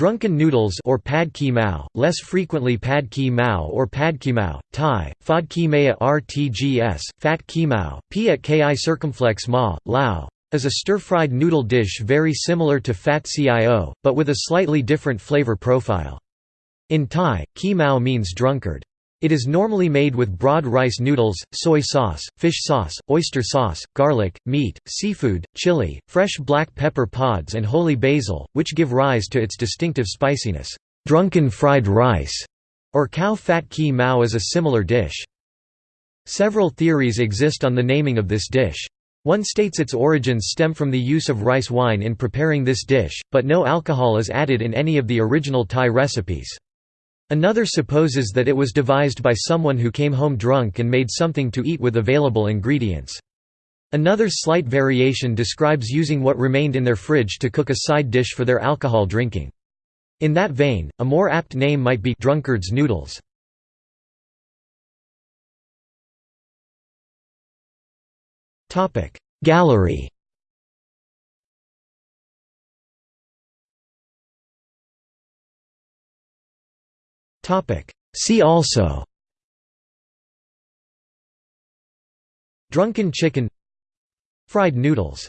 Drunken noodles or pad ki mao, less frequently pad ki mao or pad ki mao, Thai, fad ki maya rtgs, fat ki mao, p at ki circumflex ma, lao, is a stir-fried noodle dish very similar to fat cio, but with a slightly different flavor profile. In Thai, ki mao means drunkard. It is normally made with broad rice noodles, soy sauce, fish sauce, oyster sauce, garlic, meat, seafood, chili, fresh black pepper pods and holy basil, which give rise to its distinctive spiciness. Drunken fried rice, or cow fat ki mao is a similar dish. Several theories exist on the naming of this dish. One states its origins stem from the use of rice wine in preparing this dish, but no alcohol is added in any of the original Thai recipes. Another supposes that it was devised by someone who came home drunk and made something to eat with available ingredients. Another slight variation describes using what remained in their fridge to cook a side dish for their alcohol drinking. In that vein, a more apt name might be drunkard's noodles. Gallery See also. Drunken chicken. Fried noodles